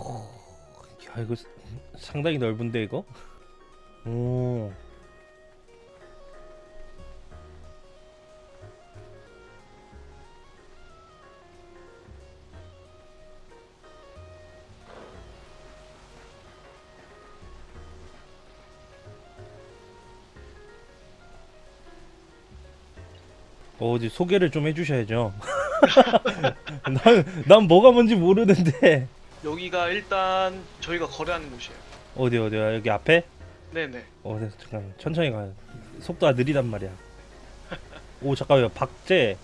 야 이거 상당히 넓은데 이거? 오. 어, 어디 소개를 좀 해주셔야죠. 난, 난 뭐가 뭔지 모르는데. 여기가 일단 저희가 거래하는 곳이에요. 어디 어디야 여기 앞에? 네네. 어, 네, 잠깐 천천히 가. 속도가 느리단 말이야. 오 잠깐만요, 박제.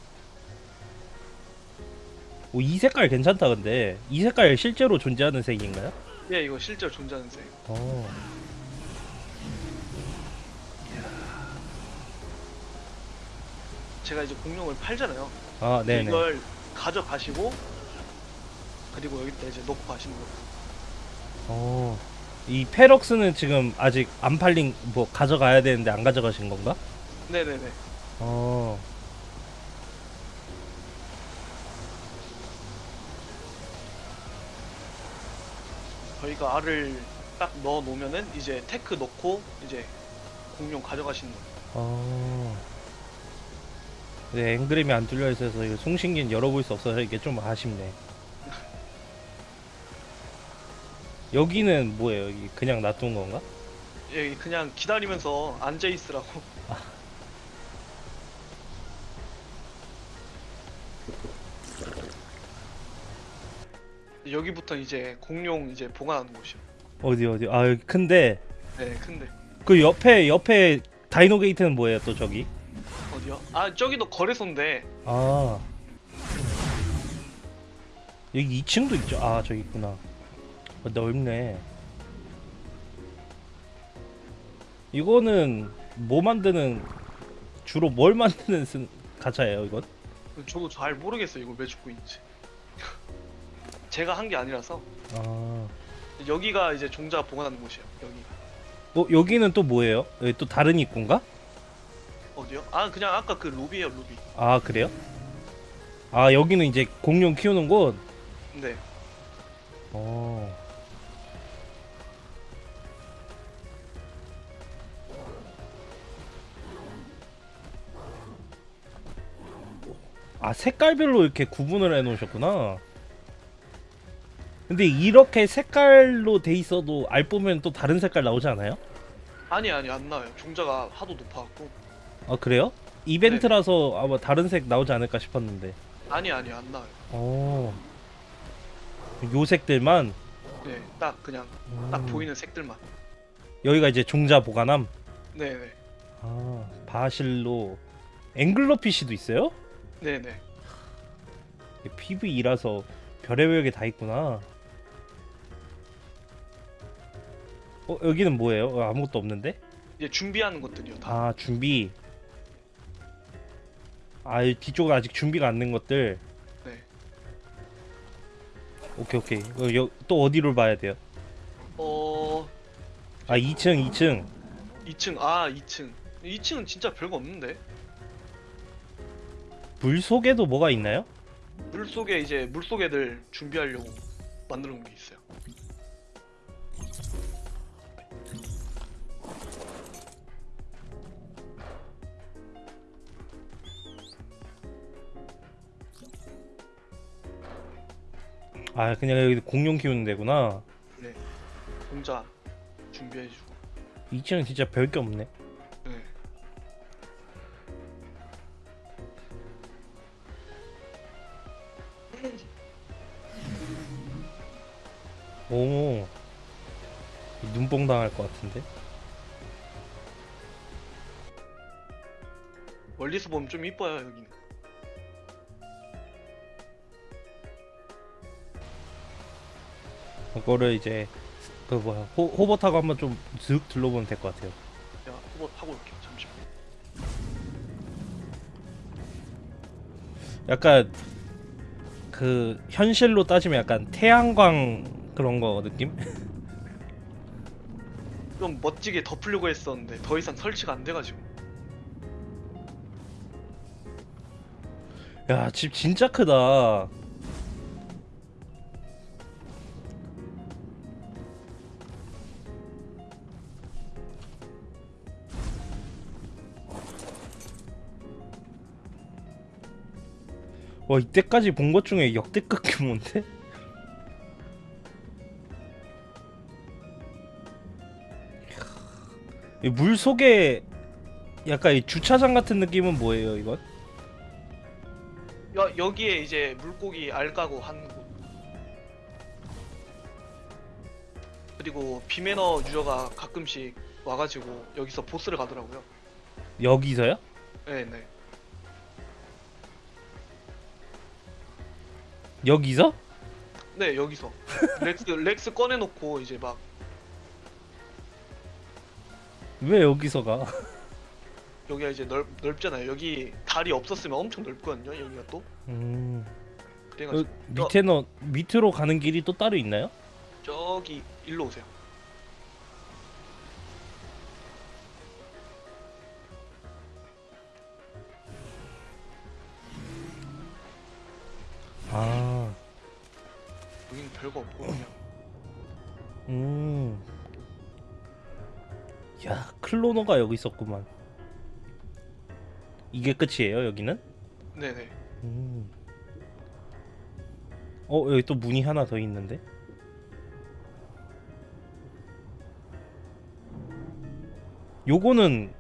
오, 이 색깔 괜찮다 근데 이 색깔 실제로 존재하는 색인가요? 예, 이거 실제로 존재하는 색. 어. 제가 이제 공룡을 팔잖아요. 아, 네네. 이걸 가져가시고 그리고 여기다 이제 놓고 가시는 거예요. 어. 이 Ferox는 지금 아직 안 팔린 뭐 가져가야 되는데 안 가져가신 건가? 네네네. 어. 저희가 알을 딱 넣어 놓으면은 이제 테크 넣고 이제 공룡 가져가시는 거예요. 어. 네, 앵그램이 안 뚫려 있어서 이거 송신기는 열어볼 수 없어서 이게 좀 아쉽네. 여기는 뭐예요? 여기 그냥 놔둔 건가? 예, 그냥 기다리면서 앉아 있으라고. 여기부터 이제 공룡 이제 보관하는 곳이요. 어디 어디? 아 여기 큰데 네, 근데 그 옆에 옆에 다이노 게이트는 뭐예요? 또 저기? 어디요? 아 저기도 거래소인데 아 여기 2층도 있죠? 아 저기 있구나. 어, 넓네. 이거는 뭐 만드는 주로 뭘 만드는 쓴 가차예요 이건? 저도 잘 모르겠어요 이걸 왜 죽고 있는지. 제가 한 게 아니라서 아. 여기가 이제 종자 보관하는 곳이에요. 여기가 어 여기는 또 뭐예요? 여기 또 다른 입구인가? 어디요? 아 그냥 아까 그 루비예요 루비. 아 그래요? 아 여기는 이제 공룡 키우는 곳. 네. 어. 아 색깔별로 이렇게 구분을 해놓으셨구나. 근데 이렇게 색깔로 돼 있어도 알 보면 또 다른 색깔 나오지 않아요? 아니 아니 안 나와요. 종자가 하도 높아갖고. 아 그래요? 이벤트라서 아마 다른 색 나오지 않을까 싶었는데. 아니 아니 안 나와요. 어. 요 색들만. 네, 딱 그냥 딱 음. 보이는 색들만. 여기가 이제 종자 보관함. 네네. 아 바실로 앵글러피쉬도 있어요? 네네. PVE라서 별의 별 게 다 있구나. 어 여기는 뭐예요? 어, 아무것도 없는데? 이제 준비하는 것들이요 다. 아 준비. 아이 뒤쪽은 아직 준비가 안 된 것들. 네. 오케이 오케이. 어, 여, 또 어디로 봐야 돼요? 어, 아 2층 2층. 2층. 아, 2층. 2층은 진짜 별거 없는데. 물 속에도 뭐가 있나요? 물 속에 이제 물 속에들 준비하려고 만들어 놓은 게 있어요. 아 그냥 여기 공룡 키우는 데구나. 네. 공자 준비해주고. 2층은 진짜 별 게 없네. 네. 오. 눈뽕 당할 것 같은데. 멀리서 보면 좀 이뻐요 여기는. 그거를 이제 그 뭐야 호, 호버 타고 한번 좀 슥 둘러보면 될 것 같아요. 제가 후보 타고 올게요. 잠시만. 약간 그 현실로 따지면 약간 태양광 그런 거 느낌? 좀 멋지게 덮으려고 했었는데 더 이상 설치가 안 돼가지고 야 집 진짜 크다 와 이때까지 본 것 중에 역대급 규모인데? 물 속에 약간 이 주차장 같은 느낌은 뭐예요 이건? 여, 여기에 이제 물고기 알 까고 한 곳. 그리고 비매너 유저가 가끔씩 와가지고 여기서 보스를 가더라고요. 여기서요? 네네. 여기서? 네 여기서 Rex Rex 꺼내놓고 이제 막 왜 여기서 가? 여기가 이제 넓 넓잖아요. 여기 다리 없었으면 엄청 넓거든요. 여기가 또 음... 그래가지고 어, 밑에는 밑으로 가는 길이 또 따로 있나요? 저기 일로 오세요. 아, 여기는 별거 없고 그냥 음, 야 클로노가 여기 있었구만. 이게 끝이에요 여기는? 네네. 음. 어 여기 또 문이 하나 더 있는데? 요거는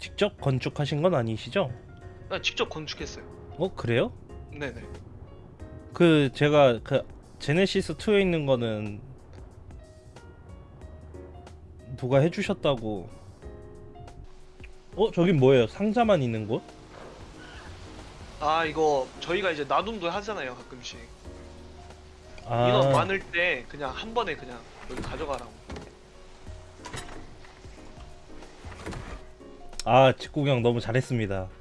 직접 건축하신 건 아니시죠? 아, 직접 건축했어요. 어 그래요? 네네. 그 제가 그 제네시스 2에 있는 거는 누가 해주셨다고 어 저긴 뭐예요 상자만 있는 곳? 아 이거 저희가 이제 나눔도 하잖아요 가끔씩. 아 인원 많을 때 그냥 한 번에 그냥 여기 가져가라고. 아 직구경 너무 잘했습니다 네.